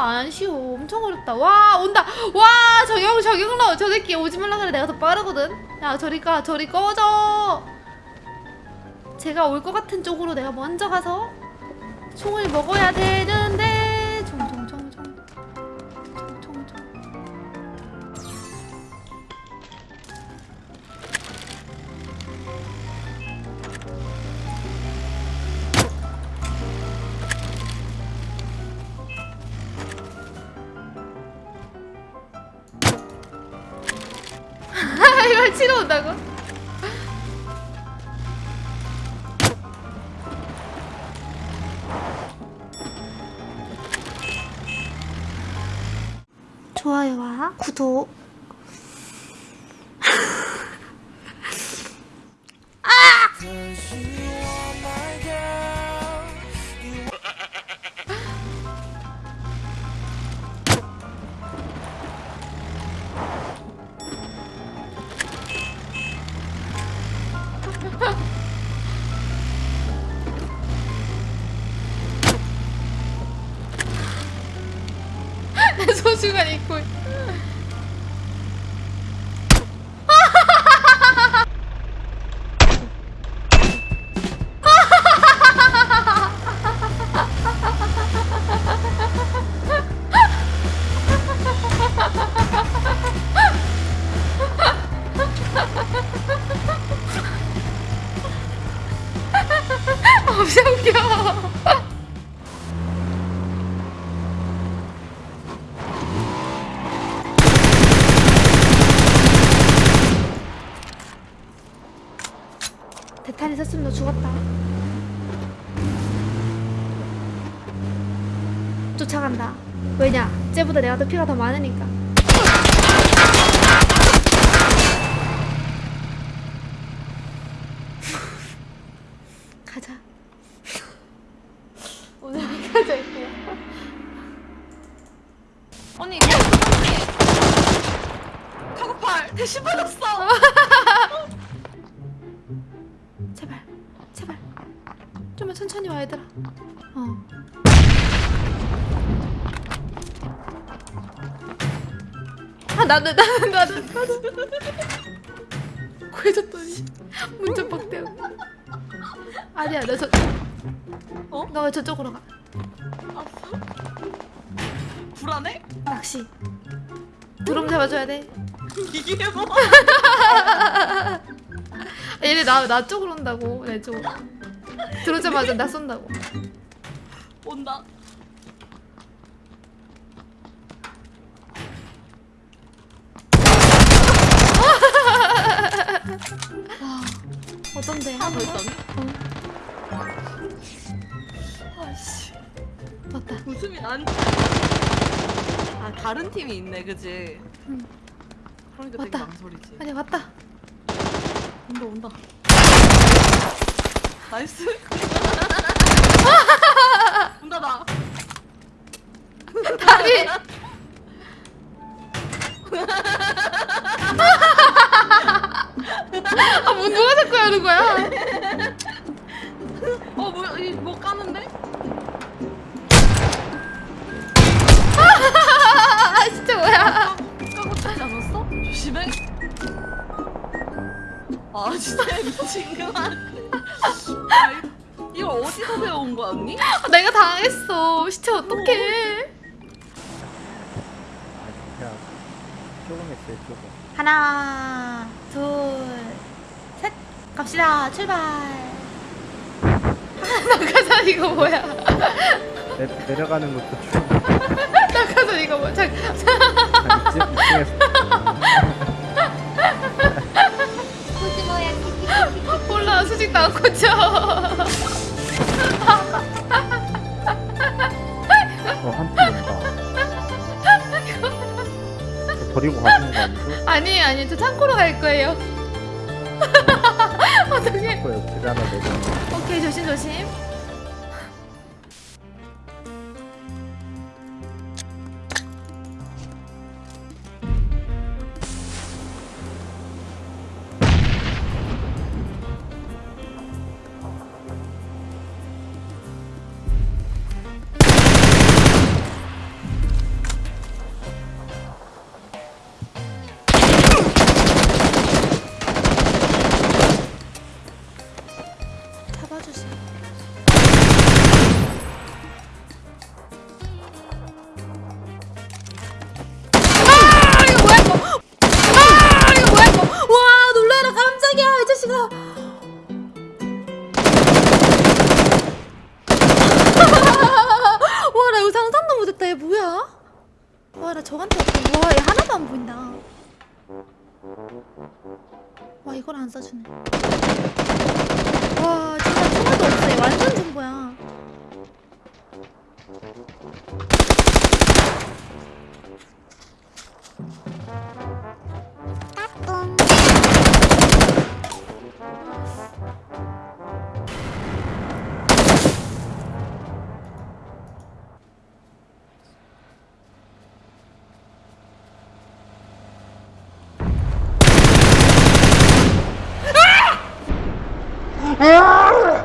안 쉬워. 엄청 어렵다. 와 온다. 와 저격 저격로 저 새끼 오지 말라 그래. 내가 더 빠르거든. 야 저리 가 저리 꺼져. 제가 올 것 같은 쪽으로 내가 먼저 가서 총을 먹어야 되는 이걸 치러 온다고? 좋아요와 구독 소중한 잊고 엄청 웃겨 대탄이 섰으면 너 죽었다. 쫓아간다. 왜냐? 쟤보다 내가 더 피가 더 많으니까. 가자. 오늘 가자. 언니 카고팔 대신 받았어 천천히 와 얘들아. 어. 아 나는 나는 나는 나는 구해줬더니 문자 빡대고. 아니야 나 저. 어? 너왜 저쪽으로 가? 아파? 불안해? 낚시. 드럼 잡아줘야 돼. 이게 뭐 얘네 나, 나 쪽으로 온다고 내 쪽. 들어오자마자 나 쏜다고. 온다 어떤데? 하나 더 있다니? 어, 아씨 맞다. 웃음이 난. 아 다른 팀이 있네, 그지? 응. 그러니까 되게 맞다. 망설이지. 아니 왔다. 온다 온다. 나이스. 온다 나. 다리. 아, 뭐 누가 자꾸 하는 거야? 어 뭐야 이뭐 까는데? 아, 진짜 뭐야? 아 진짜 미친구만. 아, 이- 이거 어디서 배운 거야 언니? 아, 내가 당했어. 시체 어떡해? 그냥 조금 했어요 조금 하나, 둘, 셋. 갑시다. 출발. 아, 낙하산 이거 뭐야? 내, 내려가는 것도 좀 낙하산 이거 뭐야? 잠, 한 이쯤 이쯤에서 몰라. 수직도 안 꽂혀. 저 버리고 가시는 거 아니죠? 아니 아니 저 창고로 갈 거예요. 제가 하나 내려 오케이 조심 조심. 못했다. 얘 뭐야? 와 나 저한테 와얘 하나도 안 보인다. 와 이걸 안 쏴주네. 와 진짜 총알도 없어. 얘 완전 중보야 Ah!